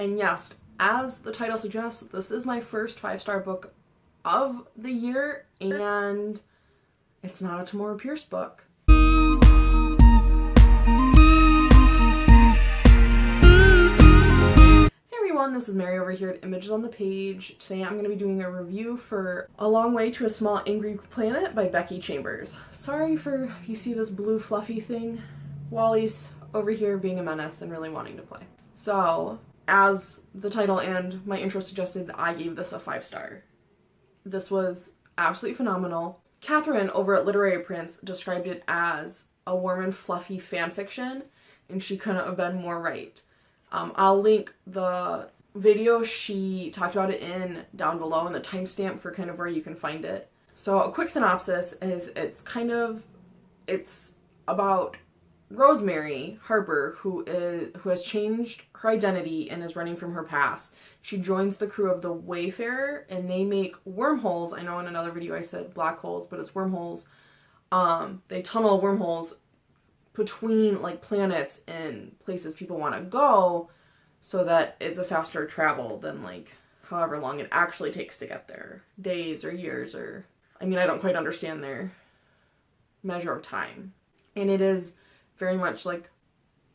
And yes, as the title suggests, this is my first five-star book of the year, and it's not a Tamora Pierce book. Hey everyone, this is Mary over here at Images on the Page. Today I'm going to be doing a review for A Long Way to a Small Angry Planet by Becky Chambers. Sorry for if you see this blue fluffy thing. Wally's over here being a menace and really wanting to play. So, as the title and my intro suggested, I gave this a 5 star. This was absolutely phenomenal. Catherine over at Literary Prince described it as a warm and fluffy fan fiction, and she couldn't have been more right. Um, I'll link the video she talked about it in down below and the timestamp for kind of where you can find it. So a quick synopsis is it's kind of it's about Rosemary Harper who is who has changed her identity and is running from her past. She joins the crew of the Wayfarer and they make wormholes. I know in another video I said black holes, but it's wormholes. Um, they tunnel wormholes between like planets and places people want to go so that it's a faster travel than like however long it actually takes to get there days or years or i mean i don't quite understand their measure of time and it is very much like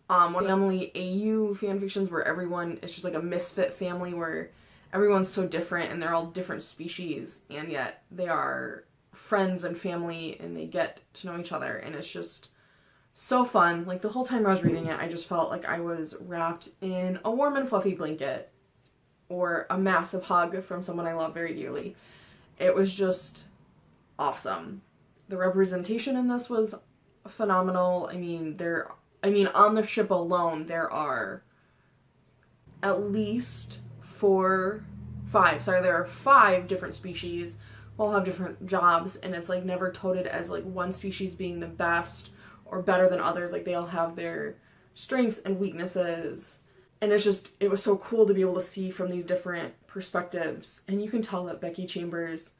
um family au fan fictions where everyone is just like a misfit family where everyone's so different and they're all different species and yet they are friends and family and they get to know each other and it's just so fun. Like the whole time I was reading it, I just felt like I was wrapped in a warm and fluffy blanket or a massive hug from someone I love very dearly. It was just awesome. The representation in this was phenomenal. I mean, there I mean, on the ship alone, there are at least four, five, sorry, there are five different species all have different jobs and it's like never toted as like one species being the best or better than others. Like they all have their strengths and weaknesses. And it's just, it was so cool to be able to see from these different perspectives. And you can tell that Becky Chambers,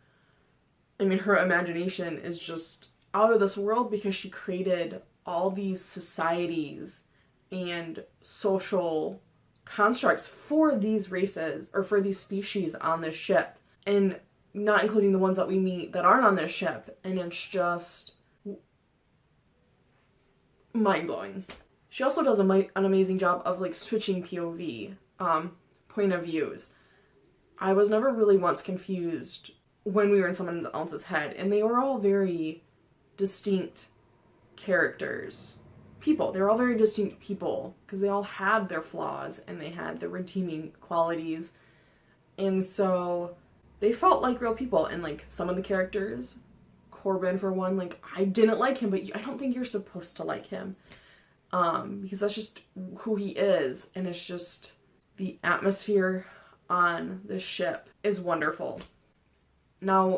I mean, her imagination is just out of this world because she created all these societies and social constructs for these races or for these species on this ship and not including the ones that we meet that aren't on this ship and it's just mind-blowing. She also does an amazing job of like switching POV, um, point of views. I was never really once confused when we were in someone else's head and they were all very distinct characters. people. They're all very distinct people because they all had their flaws and they had their redeeming qualities. And so they felt like real people and like some of the characters Corbin for one. Like, I didn't like him, but I don't think you're supposed to like him. Um, because that's just who he is. And it's just the atmosphere on the ship is wonderful. Now,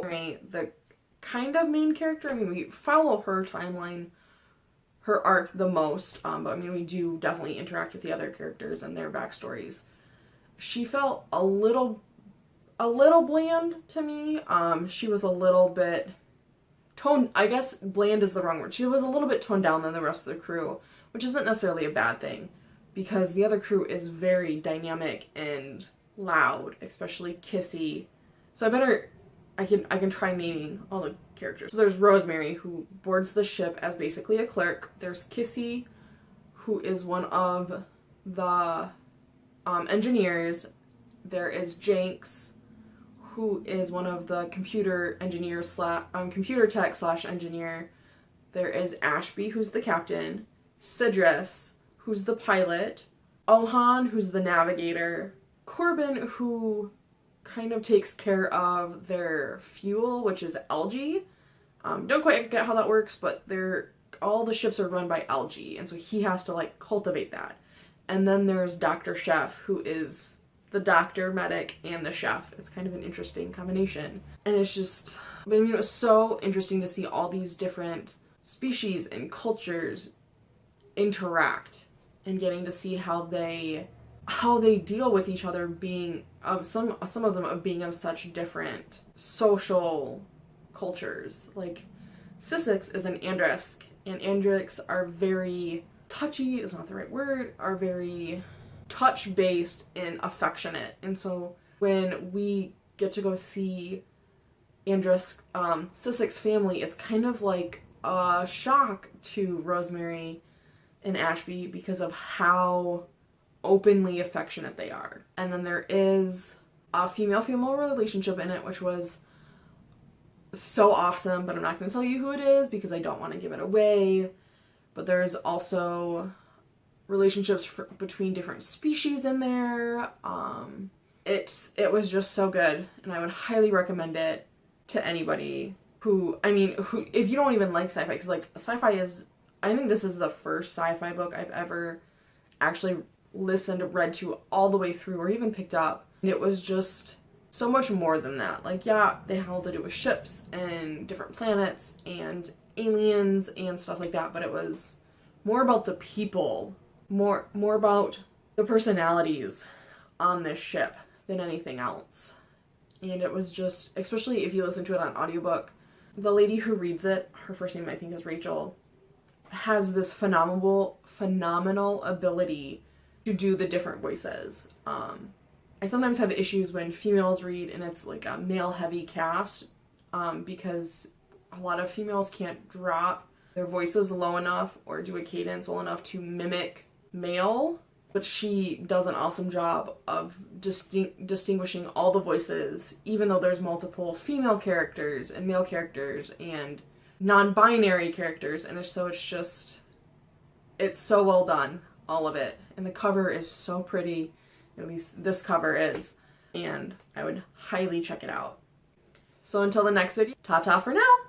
the kind of main character, I mean, we follow her timeline, her arc the most, um, but I mean, we do definitely interact with the other characters and their backstories. She felt a little, a little bland to me. Um, she was a little bit toned, I guess bland is the wrong word. She was a little bit toned down than the rest of the crew, which isn't necessarily a bad thing because the other crew is very dynamic and loud, especially Kizzy. So I better, I can, I can try naming all the characters. So there's Rosemary who boards the ship as basically a clerk. There's Kizzy who is one of the um, engineers. There is Jenks who is one of the computer engineer slash um, computer tech slash engineer. There is Ashby, who's the captain, Sidris, who's the pilot, Ohan, who's the navigator, Corbin, who kind of takes care of their fuel, which is algae. Um, don't quite get how that works, but they're all the ships are run by algae, and so he has to like cultivate that. And then there's Dr. Chef, who is the doctor, medic, and the chef. It's kind of an interesting combination. And it's just, I mean, it was so interesting to see all these different species and cultures interact and getting to see how they how they deal with each other being of some some of them of being of such different social cultures like Sissix is an Aandrisk and Aandrisks are very touchy is not the right word are very touch based and affectionate. And so when we get to go see Aandrisk um, family, it's kind of like a shock to Rosemary and Ashby because of how openly affectionate they are. And then there is a female female relationship in it, which was so awesome, but I'm not going to tell you who it is because I don't want to give it away. But there's also relationships for, between different species in there. Um, it's it was just so good, and I would highly recommend it to anybody who I mean, who if you don't even like sci-fi, because like sci-fi is, I think this is the first sci-fi book I've ever actually listened, read to all the way through, or even picked up. And it was just so much more than that. Like, yeah, they had to do with ships and different planets and aliens and stuff like that, but it was more about the people, more more about the personalities on this ship than anything else. And it was just, especially if you listen to it on audiobook, the lady who reads it, her first name I think is Rachel, has this phenomenal phenomenal ability to do the different voices. Um, I sometimes have issues when females read and it's like a male heavy cast um, because a lot of females can't drop their voices low enough or do a cadence well enough to mimic male but she does an awesome job of distinguishing all the voices even though there's multiple female characters and male characters and non-binary characters and so it's just it's so well done all of it. And the cover is so pretty. At least this cover is. And I would highly check it out. So until the next video ta-ta for now